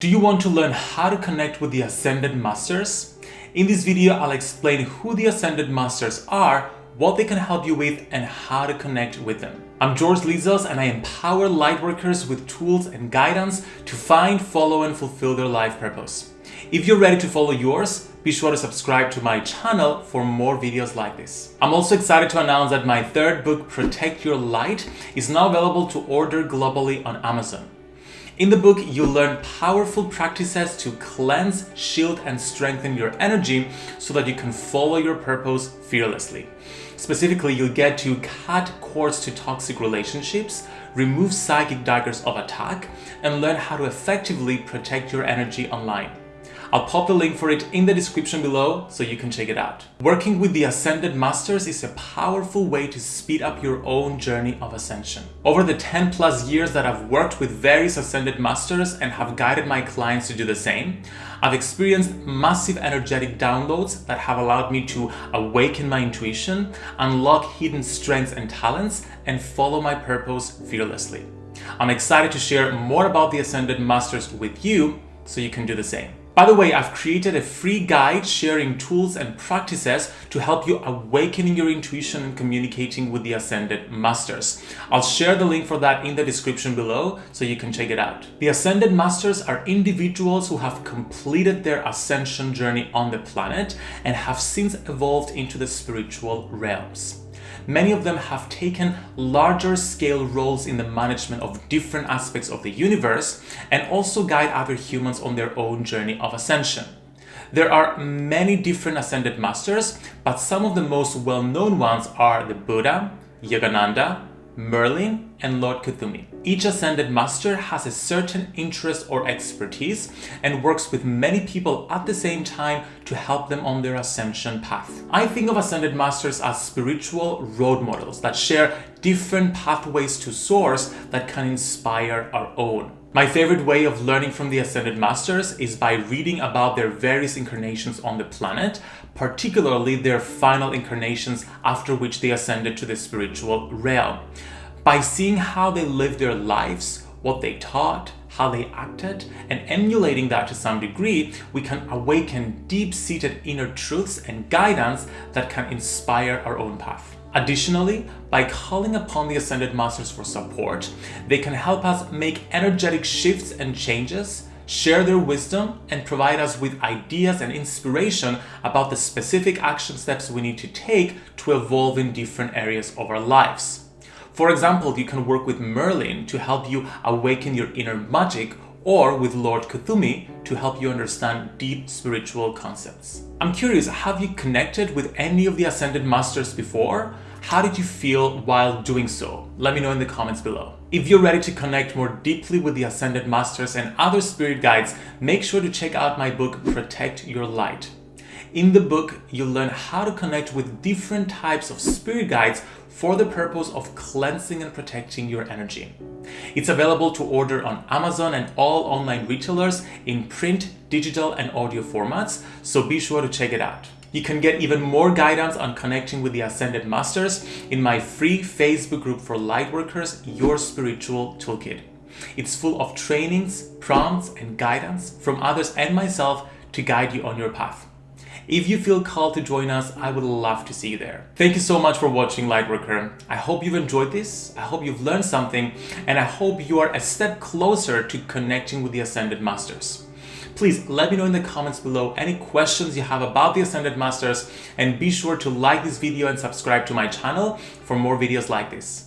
Do you want to learn how to connect with the Ascended Masters? In this video, I'll explain who the Ascended Masters are, what they can help you with, and how to connect with them. I'm George Lizos and I empower lightworkers with tools and guidance to find, follow, and fulfill their life purpose. If you're ready to follow yours, be sure to subscribe to my channel for more videos like this. I'm also excited to announce that my third book, Protect Your Light, is now available to order globally on Amazon. In the book, you'll learn powerful practices to cleanse, shield, and strengthen your energy so that you can follow your purpose fearlessly. Specifically, you'll get to cut cords to toxic relationships, remove psychic daggers of attack, and learn how to effectively protect your energy online. I'll pop the link for it in the description below so you can check it out. Working with the Ascended Masters is a powerful way to speed up your own journey of ascension. Over the 10 plus years that I've worked with various Ascended Masters and have guided my clients to do the same, I've experienced massive energetic downloads that have allowed me to awaken my intuition, unlock hidden strengths and talents, and follow my purpose fearlessly. I'm excited to share more about the Ascended Masters with you so you can do the same. By the way, I've created a free guide sharing tools and practices to help you awakening your intuition and communicating with the Ascended Masters. I'll share the link for that in the description below so you can check it out. The Ascended Masters are individuals who have completed their ascension journey on the planet and have since evolved into the spiritual realms. Many of them have taken larger scale roles in the management of different aspects of the universe and also guide other humans on their own journey of ascension. There are many different ascended masters, but some of the most well-known ones are the Buddha, Yogananda, Merlin, and Lord Kuthumi. Each Ascended Master has a certain interest or expertise and works with many people at the same time to help them on their ascension path. I think of Ascended Masters as spiritual road models that share different pathways to source that can inspire our own. My favorite way of learning from the Ascended Masters is by reading about their various incarnations on the planet, particularly their final incarnations after which they ascended to the spiritual realm. By seeing how they lived their lives, what they taught, how they acted, and emulating that to some degree, we can awaken deep-seated inner truths and guidance that can inspire our own path. Additionally, by calling upon the Ascended Masters for support, they can help us make energetic shifts and changes, share their wisdom, and provide us with ideas and inspiration about the specific action steps we need to take to evolve in different areas of our lives. For example, you can work with Merlin to help you awaken your inner magic or with Lord Kuthumi to help you understand deep spiritual concepts. I'm curious, have you connected with any of the Ascended Masters before? How did you feel while doing so? Let me know in the comments below. If you're ready to connect more deeply with the Ascended Masters and other spirit guides, make sure to check out my book, Protect Your Light. In the book, you'll learn how to connect with different types of spirit guides for the purpose of cleansing and protecting your energy. It's available to order on Amazon and all online retailers in print, digital, and audio formats, so be sure to check it out. You can get even more guidance on connecting with the Ascended Masters in my free Facebook group for Lightworkers, Your Spiritual Toolkit. It's full of trainings, prompts, and guidance from others and myself to guide you on your path. If you feel called to join us, I would love to see you there. Thank you so much for watching Lightworker. I hope you've enjoyed this, I hope you've learned something, and I hope you are a step closer to connecting with the Ascended Masters. Please let me know in the comments below any questions you have about the Ascended Masters and be sure to like this video and subscribe to my channel for more videos like this.